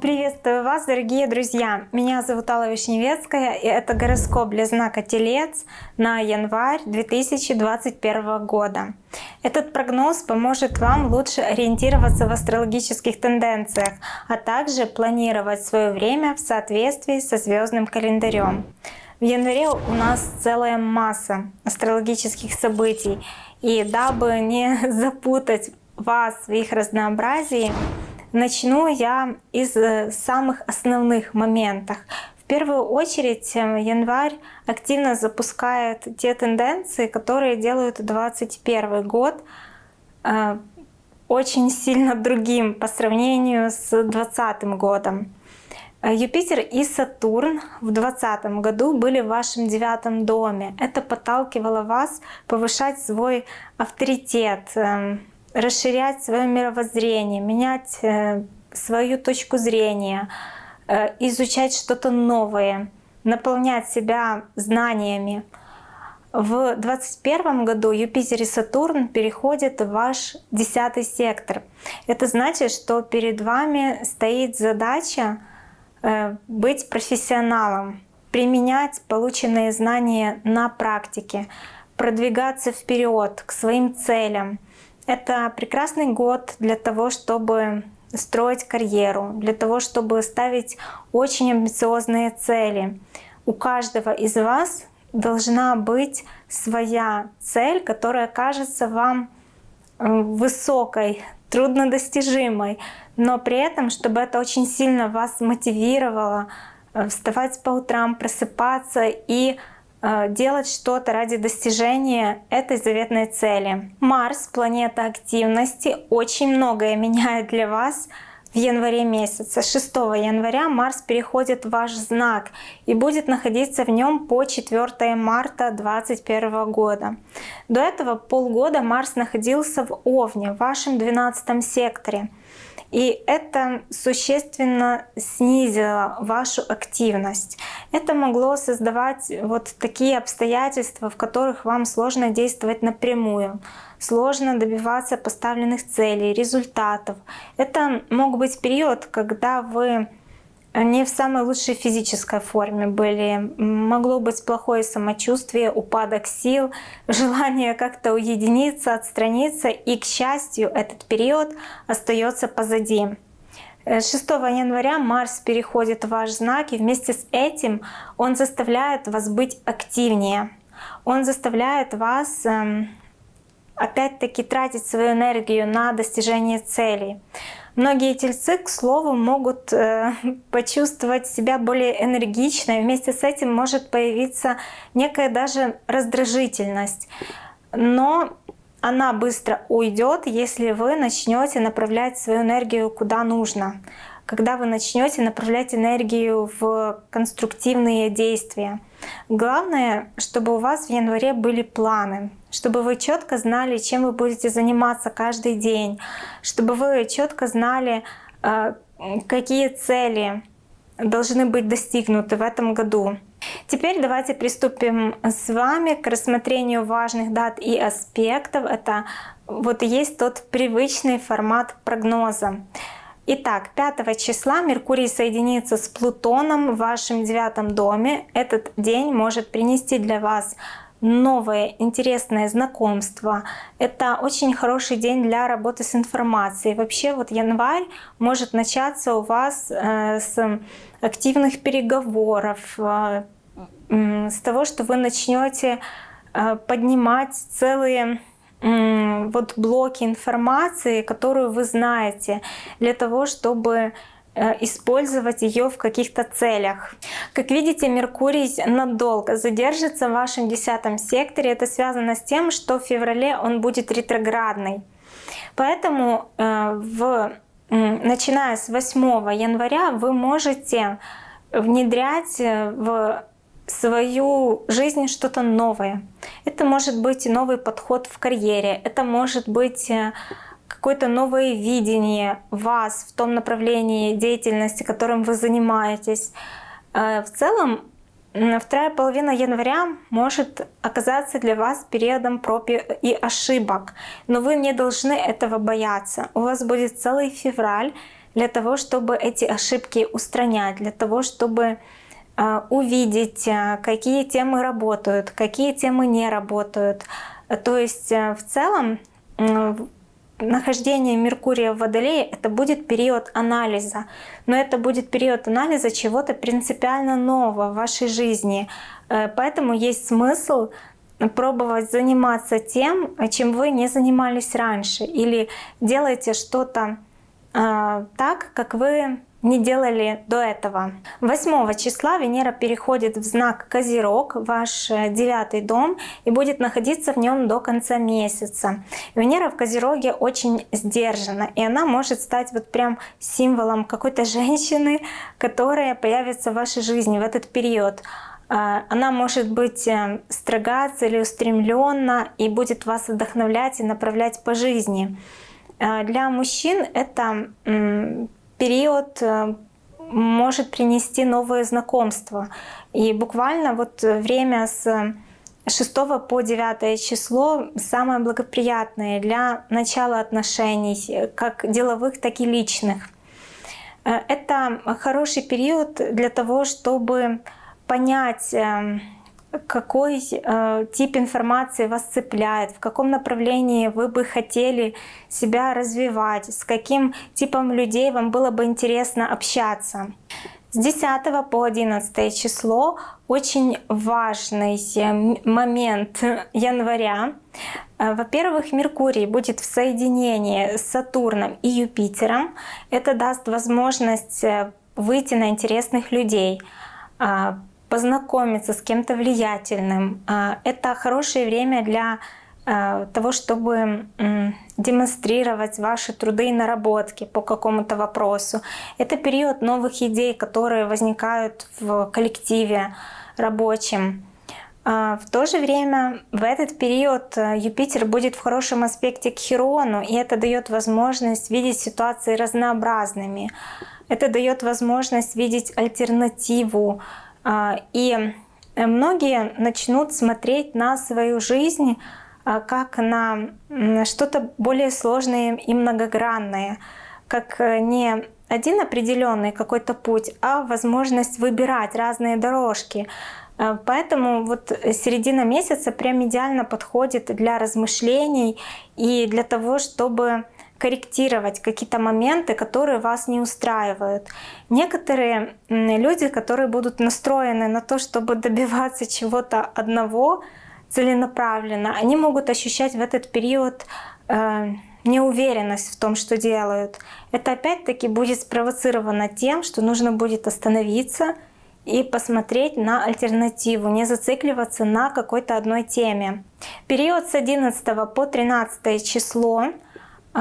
Приветствую вас, дорогие друзья! Меня зовут Алла Вишневецкая, и это гороскоп для знака Телец на январь 2021 года. Этот прогноз поможет вам лучше ориентироваться в астрологических тенденциях, а также планировать свое время в соответствии со звездным календарем. В январе у нас целая масса астрологических событий, и дабы не запутать вас в их разнообразии, Начну я из э, самых основных моментов. В первую очередь э, январь активно запускает те тенденции, которые делают 2021 год э, очень сильно другим по сравнению с 2020 годом. Юпитер и Сатурн в 2020 году были в вашем девятом доме. Это подталкивало вас повышать свой авторитет, эм, расширять свое мировоззрение, менять э, свою точку зрения, э, изучать что-то новое, наполнять себя знаниями. В 2021 году Юпитер и Сатурн переходят в ваш десятый сектор. Это значит, что перед вами стоит задача э, быть профессионалом, применять полученные знания на практике, продвигаться вперед к своим целям, это прекрасный год для того, чтобы строить карьеру, для того, чтобы ставить очень амбициозные цели. У каждого из вас должна быть своя цель, которая кажется вам э, высокой, труднодостижимой, но при этом, чтобы это очень сильно вас мотивировало э, вставать по утрам, просыпаться и Э, делать что-то ради достижения этой заветной цели. Марс, планета активности, очень многое меняет для вас в январе месяце. 6 января Марс переходит в ваш знак и будет находиться в нем по 4 марта 2021 года. До этого полгода Марс находился в Овне, в вашем 12 секторе. И это существенно снизило вашу активность. Это могло создавать вот такие обстоятельства, в которых вам сложно действовать напрямую, сложно добиваться поставленных целей, результатов. Это мог быть период, когда вы не в самой лучшей физической форме были. Могло быть плохое самочувствие, упадок сил, желание как-то уединиться, отстраниться. И, к счастью, этот период остается позади. 6 э, января Марс переходит в ваш знак, и вместе с этим он заставляет вас быть активнее. Он заставляет вас эм, опять-таки тратить свою энергию на достижение целей. Многие тельцы, к слову, могут э, почувствовать себя более энергично, и вместе с этим может появиться некая даже раздражительность. Но она быстро уйдет, если вы начнете направлять свою энергию куда нужно. Когда вы начнете направлять энергию в конструктивные действия. Главное, чтобы у вас в январе были планы, чтобы вы четко знали, чем вы будете заниматься каждый день, чтобы вы четко знали, э, какие цели должны быть достигнуты в этом году. Теперь давайте приступим с вами к рассмотрению важных дат и аспектов. Это вот есть тот привычный формат прогноза. Итак, 5 числа Меркурий соединится с Плутоном в вашем девятом доме. Этот день может принести для вас новое интересное знакомство. Это очень хороший день для работы с информацией. Вообще вот январь может начаться у вас э, с активных переговоров, э, с того, что вы начнете э, поднимать целые вот блоки информации, которую вы знаете, для того, чтобы использовать ее в каких-то целях. Как видите, Меркурий надолго задержится в вашем десятом секторе. Это связано с тем, что в феврале он будет ретроградный. Поэтому э, в, начиная с 8 января вы можете внедрять э, в свою жизнь что-то новое. Это может быть новый подход в карьере, это может быть какое-то новое видение вас в том направлении деятельности, которым вы занимаетесь. Э, в целом вторая половина января может оказаться для вас периодом проб и ошибок, но вы не должны этого бояться. У вас будет целый февраль для того, чтобы эти ошибки устранять, для того, чтобы э, увидеть, э, какие темы работают, какие темы не работают. То есть в целом нахождение Меркурия в Водолее это будет период анализа, но это будет период анализа чего-то принципиально нового в вашей жизни. Поэтому есть смысл пробовать заниматься тем, чем вы не занимались раньше, или делайте что-то а, так, как вы не делали до этого. 8 числа Венера переходит в знак Козерог, ваш э, девятый дом, и будет находиться в нем до конца месяца. Венера в Козероге очень сдержана, и она может стать вот прям символом какой-то женщины, которая появится в вашей жизни в этот период. А, она может быть э, строга, целеустремленна и будет вас вдохновлять и направлять по жизни. Э, для мужчин это период э, может принести новые знакомства. И буквально вот время с 6 по 9 число самое благоприятное для начала отношений, как деловых, так и личных. Э, это хороший период для того, чтобы понять, эм, какой э, тип информации вас цепляет, в каком направлении вы бы хотели себя развивать, с каким типом людей вам было бы интересно общаться. С 10 по 11 число очень важный момент января. Э, во-первых, Меркурий будет в соединении с Сатурном и Юпитером. Это даст возможность э, выйти на интересных людей, а, познакомиться с кем-то влиятельным. А, это хорошее время для а, того, чтобы демонстрировать ваши труды и наработки по какому-то вопросу. Это период новых идей, которые возникают в коллективе рабочем. А, в то же время в этот период Юпитер будет в хорошем аспекте к Херону, и это дает возможность видеть ситуации разнообразными. Это дает возможность видеть альтернативу, и многие начнут смотреть на свою жизнь а, как на что-то более сложное и многогранное, как э, не один определенный какой-то путь, а возможность выбирать разные дорожки. А, поэтому вот середина месяца прям идеально подходит для размышлений и для того, чтобы корректировать какие-то моменты, которые вас не устраивают. Некоторые люди, которые будут настроены на то, чтобы добиваться чего-то одного целенаправленно, они могут ощущать в этот период э, неуверенность в том, что делают. Это опять-таки будет спровоцировано тем, что нужно будет остановиться и посмотреть на альтернативу, не зацикливаться на какой-то одной теме. Период с 11 по 13 число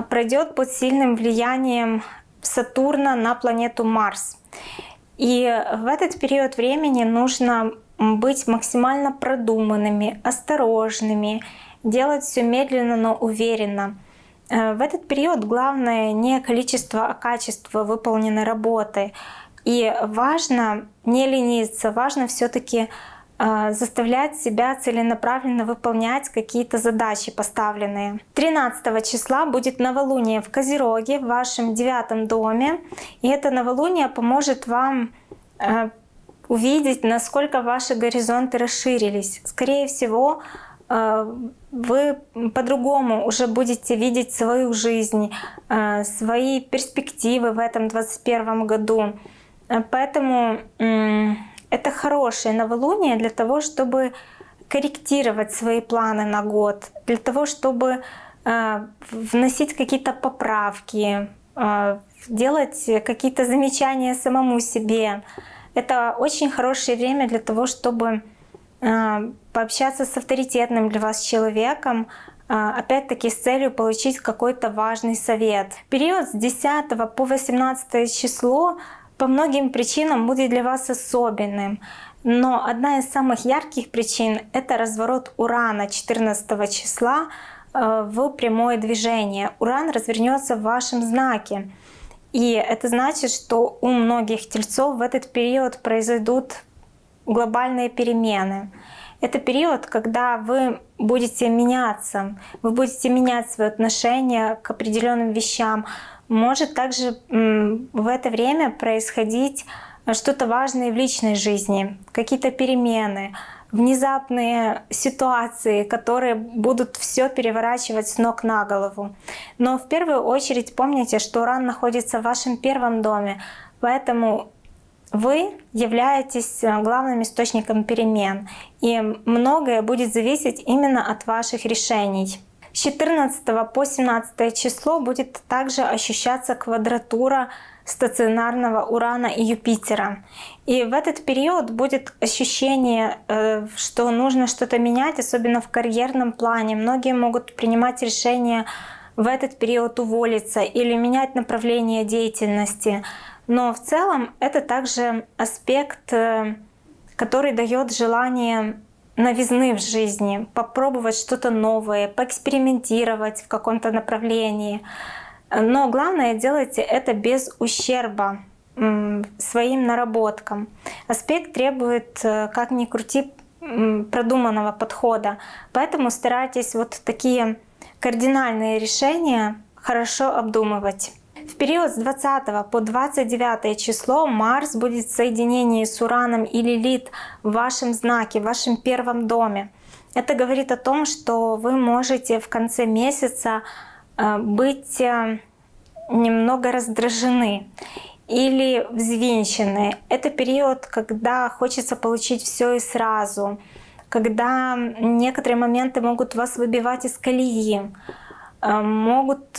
пройдет под сильным влиянием Сатурна на планету Марс. И в этот период времени нужно быть максимально продуманными, осторожными, делать все медленно, но уверенно. Э, в этот период главное не количество, а качество выполненной работы. И важно не лениться, важно все-таки а, заставлять себя целенаправленно выполнять какие-то задачи поставленные. 13 числа будет новолуние в Козероге, в вашем девятом доме. И это новолуние поможет вам а, увидеть, насколько ваши горизонты расширились. Скорее всего, а, вы по-другому уже будете видеть свою жизнь, свои перспективы в этом 2021 году. Поэтому это хорошее новолуние для того, чтобы корректировать свои планы на год, для того, чтобы э, вносить какие-то поправки, э, делать какие-то замечания самому себе. Это очень хорошее время для того, чтобы э, пообщаться с авторитетным для вас человеком, опять-таки с целью получить какой-то важный совет. Период с 10 по 18 число по многим причинам будет для вас особенным. Но одна из самых ярких причин — это разворот Урана 14 числа э, в прямое движение. Уран развернется в вашем знаке. И это значит, что у многих тельцов в этот период произойдут глобальные перемены. Это период, когда вы будете меняться, вы будете менять свое отношение к определенным вещам. Может также в это время происходить что-то важное в личной жизни, какие-то перемены, внезапные ситуации, которые будут все переворачивать с ног на голову. Но в первую очередь помните, что Уран находится в вашем первом доме, поэтому вы являетесь э, главным источником перемен, и многое будет зависеть именно от ваших решений. С 14 по 17 число будет также ощущаться квадратура стационарного Урана и Юпитера. И в этот период будет ощущение, э, что нужно что-то менять, особенно в карьерном плане. Многие могут принимать решение в этот период уволиться или менять направление деятельности. Но в целом это также аспект, э, который дает желание новизны в жизни, попробовать что-то новое, поэкспериментировать в каком-то направлении. Но главное делайте это без ущерба своим наработкам. Аспект требует, э, как ни крути, продуманного подхода. Поэтому старайтесь вот такие кардинальные решения хорошо обдумывать. В период с 20 по 29 число Марс будет в соединении с Ураном и Лилит в вашем знаке, в вашем первом доме. Это говорит о том, что вы можете в конце месяца Э, быть э, немного раздражены или взвинчены. Это период, когда хочется получить все и сразу, когда некоторые моменты могут вас выбивать из колеи, э, могут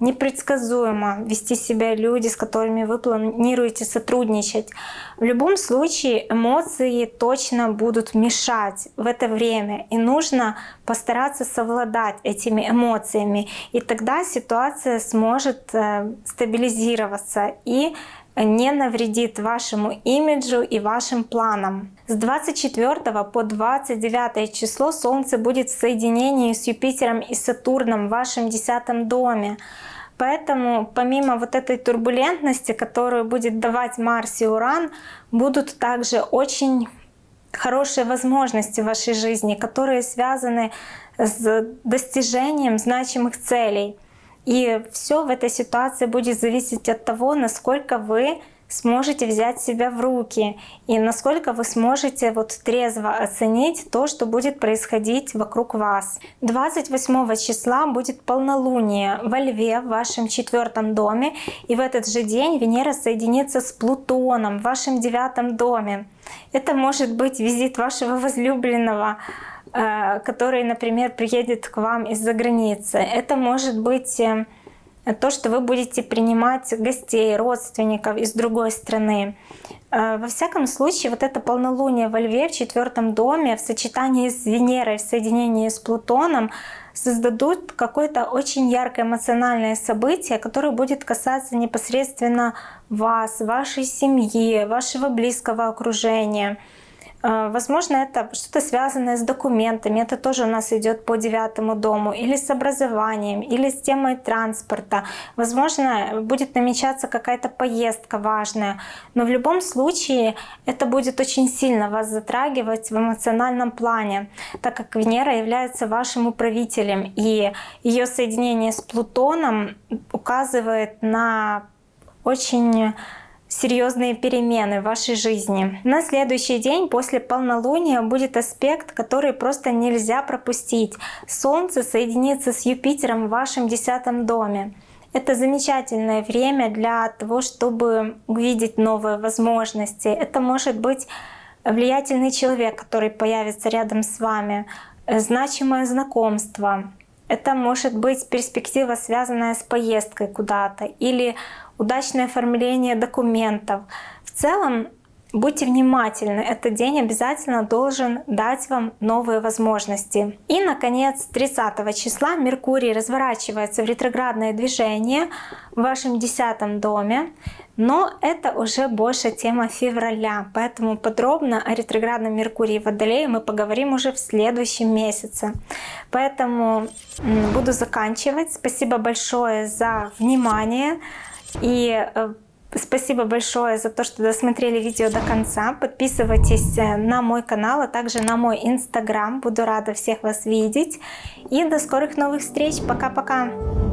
непредсказуемо вести себя люди, с которыми вы планируете сотрудничать. В любом случае эмоции точно будут мешать в это время, и нужно постараться совладать этими эмоциями, и тогда ситуация сможет э, стабилизироваться и не навредит вашему имиджу и вашим планам. С 24 по 29 число Солнце будет в соединении с Юпитером и Сатурном в вашем десятом доме. Поэтому помимо вот этой турбулентности, которую будет давать Марс и Уран, будут также очень хорошие возможности в вашей жизни, которые связаны с достижением значимых целей. И все в этой ситуации будет зависеть от того, насколько вы сможете взять себя в руки и насколько вы сможете вот трезво оценить то, что будет происходить вокруг вас. 28 числа будет полнолуние во Льве в вашем четвертом доме и в этот же день Венера соединится с Плутоном в вашем девятом доме. Это может быть визит вашего возлюбленного, который, например, приедет к вам из-за границы. Это может быть э, то, что вы будете принимать гостей, родственников из другой страны. Э, во всяком случае, вот это полнолуние во Льве в четвертом доме в сочетании с Венерой, в соединении с Плутоном создадут какое-то очень яркое эмоциональное событие, которое будет касаться непосредственно вас, вашей семьи, вашего близкого окружения. А, возможно, это что-то связанное с документами, это тоже у нас идет по девятому дому, или с образованием, или с темой транспорта. Возможно, будет намечаться какая-то поездка важная, но в любом случае это будет очень сильно вас затрагивать в эмоциональном плане, так как Венера является вашим управителем, и ее соединение с Плутоном указывает на очень серьезные перемены в вашей жизни. На следующий день после полнолуния будет аспект, который просто нельзя пропустить. Солнце соединится с Юпитером в вашем десятом доме. Это замечательное время для того, чтобы увидеть новые возможности. Это может быть влиятельный человек, который появится рядом с вами, значимое знакомство. Это может быть перспектива, связанная с поездкой куда-то или удачное оформление документов. В целом, будьте внимательны, этот день обязательно должен дать вам новые возможности. И, наконец, 30 числа Меркурий разворачивается в ретроградное движение в вашем десятом доме. Но это уже больше тема февраля, поэтому подробно о ретроградном Меркурии в Водолее мы поговорим уже в следующем месяце. Поэтому буду заканчивать. Спасибо большое за внимание. И э, Спасибо большое за то, что досмотрели видео до конца. Подписывайтесь э, на мой канал, а также на мой инстаграм. Буду рада всех вас видеть. И до скорых новых встреч. Пока-пока.